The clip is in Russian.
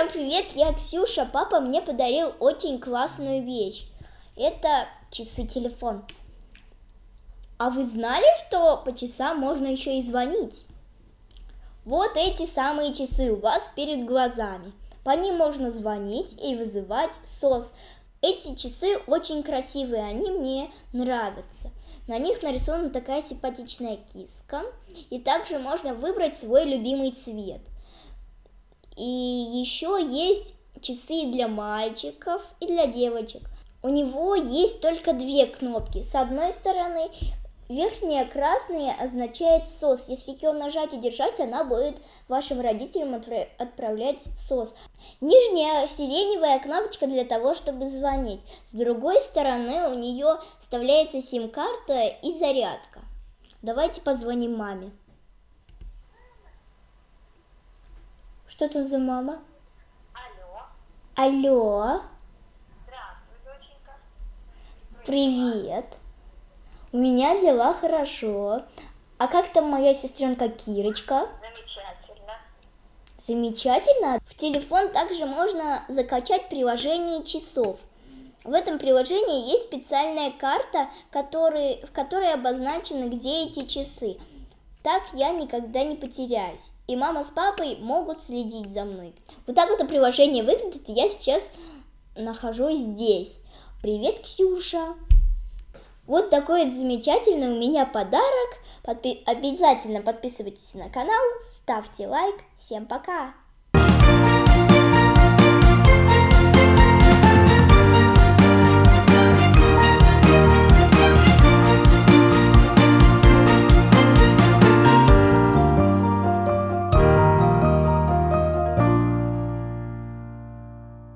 Всем привет, я Ксюша. Папа мне подарил очень классную вещь. Это часы-телефон. А вы знали, что по часам можно еще и звонить? Вот эти самые часы у вас перед глазами. По ним можно звонить и вызывать СОС. Эти часы очень красивые, они мне нравятся. На них нарисована такая симпатичная киска. И также можно выбрать свой любимый цвет. И еще есть часы для мальчиков и для девочек. У него есть только две кнопки. С одной стороны, верхняя красная означает СОС. Если ее нажать и держать, она будет вашим родителям отправлять СОС. Нижняя сиреневая кнопочка для того, чтобы звонить. С другой стороны, у нее вставляется сим-карта и зарядка. Давайте позвоним маме. Что там за мама? Алло. Алло. Здравствуй, доченька. Привет. У меня дела хорошо. А как там моя сестренка Кирочка? Замечательно. Замечательно. В телефон также можно закачать приложение часов. В этом приложении есть специальная карта, который, в которой обозначены, где эти часы. Так я никогда не потеряюсь. И мама с папой могут следить за мной. Вот так вот приложение выглядит, и я сейчас нахожусь здесь. Привет, Ксюша! Вот такой вот замечательный у меня подарок. Подпи- обязательно подписывайтесь на канал, ставьте лайк. Всем пока!